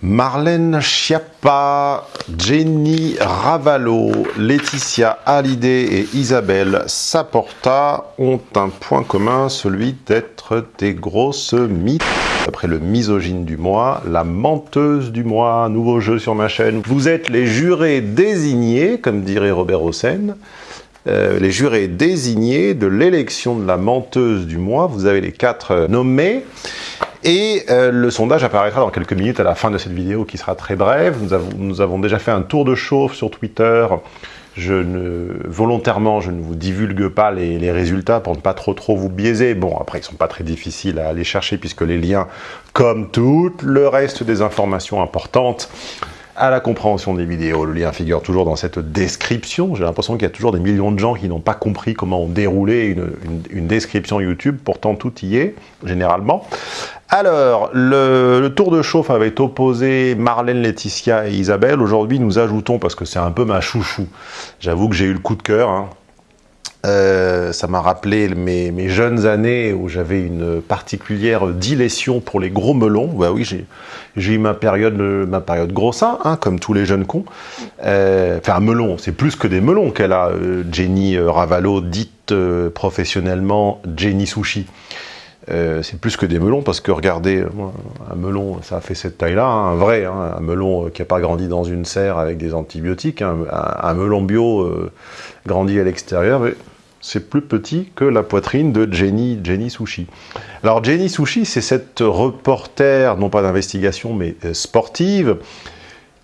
Marlène Schiappa, Jenny Ravallo, Laetitia Hallyday et Isabelle Saporta ont un point commun, celui d'être des grosses mythes. Après le misogyne du mois, la menteuse du mois, nouveau jeu sur ma chaîne. Vous êtes les jurés désignés, comme dirait Robert Hossein, euh, les jurés désignés de l'élection de la menteuse du mois. Vous avez les quatre nommés. Et euh, le sondage apparaîtra dans quelques minutes à la fin de cette vidéo qui sera très brève. Nous avons, déjà fait un tour de chauffe sur Twitter. Ne, volontairement, je ne vous divulgue pas les, résultats pour ne pas trop trop vous biaiser. Bon, après, ils sont pas très difficiles à aller chercher puisque les liens, comme tout le reste des informations importantes, à la compréhension des vidéos. Le lien figure toujours dans cette description. J'ai l'impression qu'il y a toujours des millions de gens qui n'ont pas compris comment une, une, une, description YouTube. Pourtant, tout y est, généralement. Alors, le, tour de chauffe avait opposé Marlène, Laetitia et Isabelle. Aujourd'hui, nous ajoutons, parce que c'est un peu ma chouchou, j'avoue que j'ai eu le coup de cœur, hein, euh, ça m'a rappelé mes, jeunes années où j'avais une particulière dilétion pour les gros melons. Bah oui, j'ai eu ma période, ma période grossin, hein, comme tous les jeunes cons. Euh, enfin, un melon, c'est plus que des melons qu'elle a, euh, Jenny Ravallo, dite professionnellement Jenny Sushi. Euh, c'est plus que des melons parce que regardez, un melon, ça a fait cette taille-là, hein, un vrai, hein, un melon qui n'a pas grandi dans une serre avec des antibiotiques, hein, un, melon bio euh, grandi à l'extérieur, c'est plus petit que la poitrine de Jenny, Jenny Sushi. Alors Jenny Sushi, c'est cette reporter, non pas d'investigation, mais euh, sportive,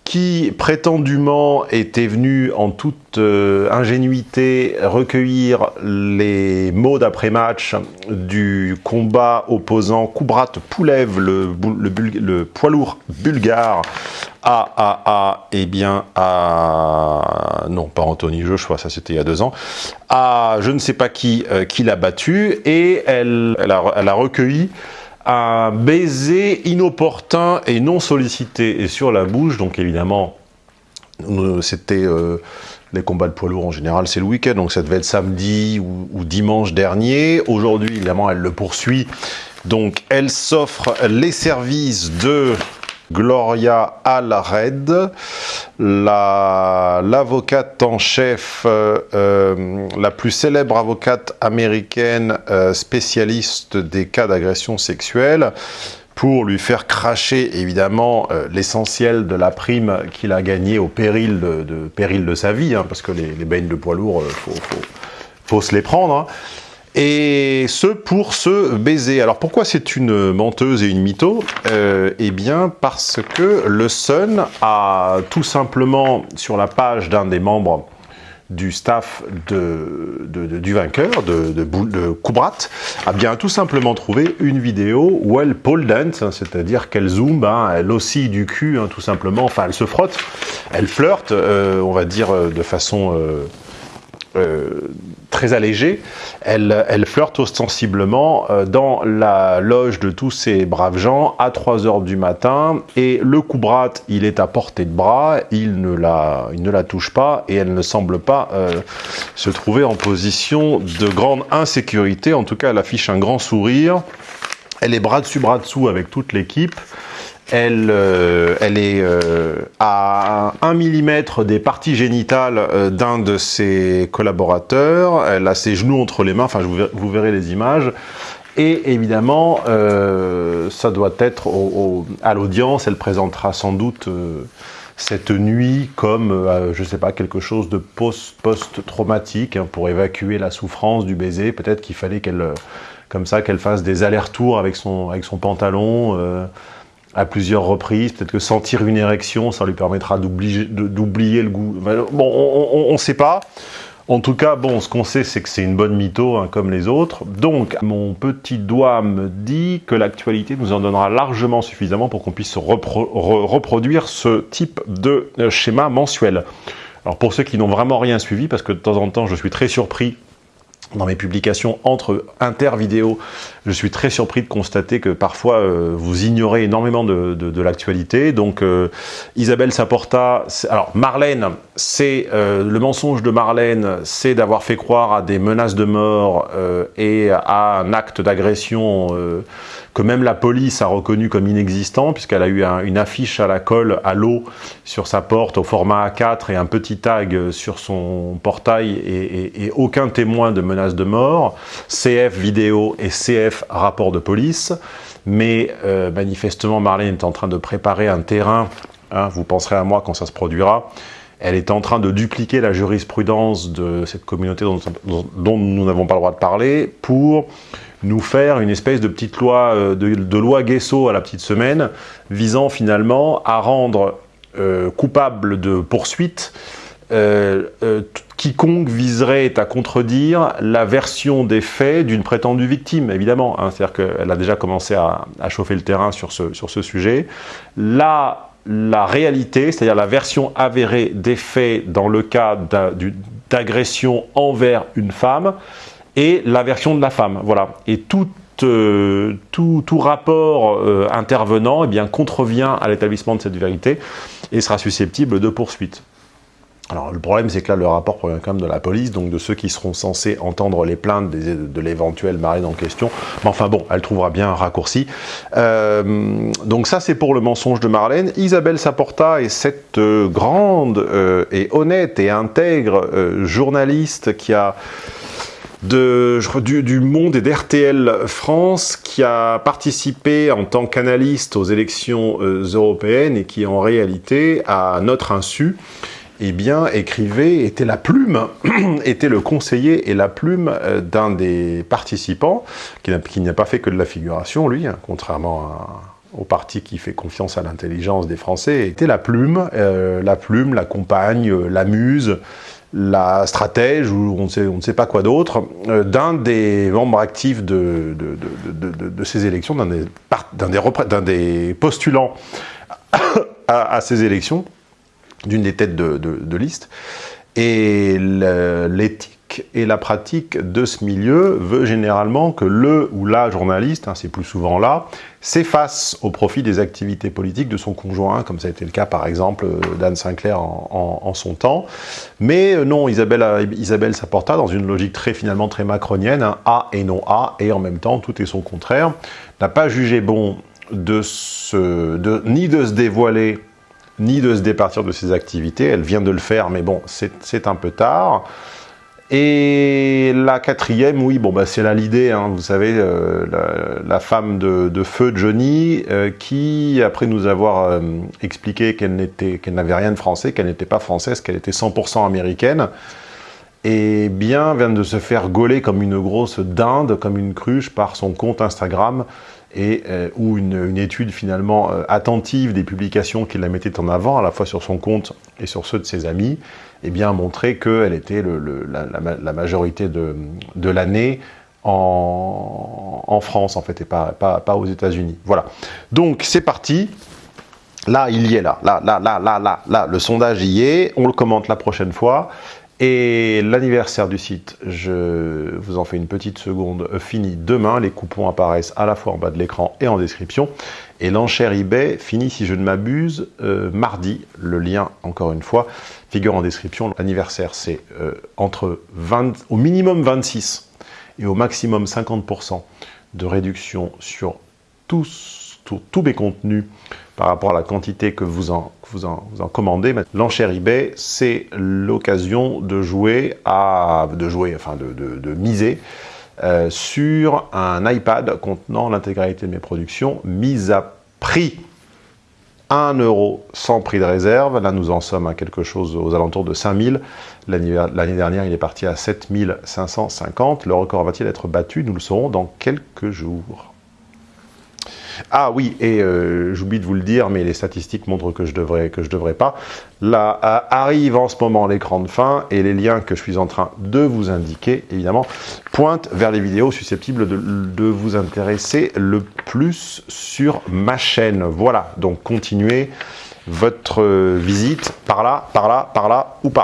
qui prétendument était venu en toute euh, ingénuité recueillir les mots d'après-match du combat opposant Kubrat Poulev, le, le, le, poids lourd bulgare, à, à, à, eh bien, à, non, pas Anthony Joshua, ça c'était il y a deux ans, à je ne sais pas qui, euh, qui l'a battu, et elle, elle, a, elle a recueilli un baiser inopportun et non sollicité et sur la bouche, donc évidemment, c'était euh, les combats de poids lourds en général, c'est le week-end, donc ça devait être samedi ou, ou dimanche dernier. Aujourd'hui, évidemment, elle le poursuit, donc elle s'offre les services de Gloria Allred, l'avocate la, en chef, euh, euh, la plus célèbre avocate américaine euh, spécialiste des cas d'agression sexuelle, pour lui faire cracher évidemment l'essentiel de la prime qu'il a gagnée au péril de, péril de sa vie, hein, parce que les, les baignes de poids lourds, il faut, faut, faut, se les prendre. Hein et ce pour se baiser. Alors pourquoi c'est une menteuse et une mytho euh, Eh bien parce que le Sun a tout simplement sur la page d'un des membres du staff de, du vainqueur, de, de, Kubrat, a bien tout simplement trouvé une vidéo où elle pole dance, hein, c'est-à-dire qu'elle zoome, hein, elle oscille du cul hein, tout simplement, enfin elle se frotte, elle flirte, euh, on va dire euh, de façon... euh, très allégée, elle, flirte ostensiblement euh, dans la loge de tous ces braves gens à 3 heures du matin et le Kubrat, il est à portée de bras, il ne la, ne la touche pas et elle ne semble pas euh, se trouver en position de grande insécurité, en tout cas elle affiche un grand sourire, elle est bras dessus bras dessous avec toute l'équipe, elle, euh, elle est euh, à 1 mm des parties génitales euh, d'un de ses collaborateurs. Elle a ses genoux entre les mains, enfin vous, vous verrez les images. Et évidemment, euh, ça doit être au, au, à l'audience, elle présentera sans doute euh, cette nuit comme, euh, je sais pas, quelque chose de post-traumatique post hein, pour évacuer la souffrance du baiser. Peut-être qu'il fallait qu'elle, comme ça, qu'elle fasse des allers-retours avec son, avec son pantalon à plusieurs reprises. Peut-être que sentir une érection, ça lui permettra d'oublier le goût. Bon, on ne sait pas. En tout cas, bon, ce qu'on sait, c'est que c'est une bonne mytho, hein, comme les autres. Donc, mon petit doigt me dit que l'actualité nous en donnera largement suffisamment pour qu'on puisse repro re reproduire ce type de euh, schéma mensuel. Alors, pour ceux qui n'ont vraiment rien suivi, parce que de temps en temps, je suis très surpris dans mes publications entre inter-vidéos, je suis très surpris de constater que parfois euh, vous ignorez énormément de, de, de l'actualité. Donc euh, Isabelle Saporta, alors Marlène, c'est euh, le mensonge de Marlène, c'est d'avoir fait croire à des menaces de mort euh, et à un acte d'agression euh, que même la police a reconnu comme inexistant, puisqu'elle a eu une affiche à la colle à l'eau sur sa porte au format A4 et un petit tag sur son portail et, aucun témoin de menace de mort, CF vidéo et CF rapport de police, mais euh, manifestement Marlène est en train de préparer un terrain, hein, vous penserez à moi quand ça se produira, elle est en train de dupliquer la jurisprudence de cette communauté dont, nous n'avons pas le droit de parler pour nous faire une espèce de petite loi, euh, de, loi Guesso à la petite semaine, visant finalement à rendre euh, coupable de poursuite euh, quiconque viserait à contredire la version des faits d'une prétendue victime, évidemment. Hein. C'est-à-dire qu'elle a déjà commencé à, à, chauffer le terrain sur ce, sur ce sujet. Là, la réalité, c'est-à-dire la version avérée des faits dans le cas d'agression envers une femme, et la version de la femme. Voilà. Et tout, euh, tout, rapport euh, intervenant eh bien, contrevient à l'établissement de cette vérité et sera susceptible de poursuite. Alors le problème c'est que là le rapport provient quand même de la police, donc de ceux qui seront censés entendre les plaintes de l'éventuelle marine en question. Mais enfin bon, elle trouvera bien un raccourci. Euh, donc ça c'est pour le mensonge de Marlène. Isabelle Saporta est cette grande et honnête et intègre journaliste qui a de, du, Monde et d'RTL France qui a participé en tant qu'analyste aux élections européennes et qui en réalité, à notre insu, eh bien, écrivait, était la plume, était le conseiller et la plume euh, d'un des participants, qui n'a pas fait que de la figuration, lui, hein, contrairement au parti qui fait confiance à l'intelligence des Français, était la plume, euh, la plume, la compagne, euh, la muse, la stratège, ou on, ne sait pas quoi d'autre, d'un des membres actifs de, ces élections, d'un des, postulants à ces élections, d'une des têtes de, liste. Et l'éthique et la pratique de ce milieu veut généralement que le ou la journaliste, hein, c'est plus souvent là, s'efface au profit des activités politiques de son conjoint, comme ça a été le cas par exemple d'Anne Sinclair en, son temps. Mais euh, non, Isabelle, euh, Isabelle s'apporta dans une logique très finalement très macronienne, hein, A et non A, et en même temps tout est son contraire, n'a pas jugé bon de se, de, ni de se dévoiler ni de se départir de ses activités. Elle vient de le faire, mais bon, c'est un peu tard. Et la quatrième, oui, bon, bah, c'est là l'idée, hein, vous savez, euh, la, femme de, feu Johnny, euh, qui, après nous avoir euh, expliqué qu'elle n'avait rien de français, qu'elle n'était pas française, qu'elle était 100% américaine, et bien vient de se faire gauler comme une grosse dinde, comme une cruche par son compte Instagram, et où une, étude finalement attentive des publications qu'il la mettait en avant, à la fois sur son compte et sur ceux de ses amis, eh bien montrait qu'elle était la, majorité de, l'année en, France en fait et pas, pas, aux États-Unis. Voilà. Donc c'est parti. Là, il y est là. Là, là, là, là, là, là. Le sondage y est. On le commente la prochaine fois. Et l'anniversaire du site, je vous en fais une petite seconde, finit demain. Les coupons apparaissent à la fois en bas de l'écran et en description. Et l'enchère eBay finit, si je ne m'abuse, euh, mardi. Le lien, encore une fois, figure en description. L'anniversaire, c'est euh, entre 20, au minimum 26 et au maximum 50% de réduction sur tous, tous mes contenus par rapport à la quantité que vous en, commandez. L'enchère eBay, c'est l'occasion de jouer, à, de jouer, enfin de, de, miser euh, sur un iPad contenant l'intégralité de mes productions, mise à prix 1 euro sans prix de réserve. Là, nous en sommes à quelque chose aux alentours de 5000. L'année dernière, il est parti à 7550. Le record va-t-il être battu? Nous le saurons dans quelques jours. Ah oui, et euh, j'oublie de vous le dire, mais les statistiques montrent que je devrais que je devrais pas. Là arrive en ce moment l'écran de fin et les liens que je suis en train de vous indiquer, évidemment, pointent vers les vidéos susceptibles de, de vous intéresser le plus sur ma chaîne. Voilà, donc continuez votre visite par là, par là, par là ou par là.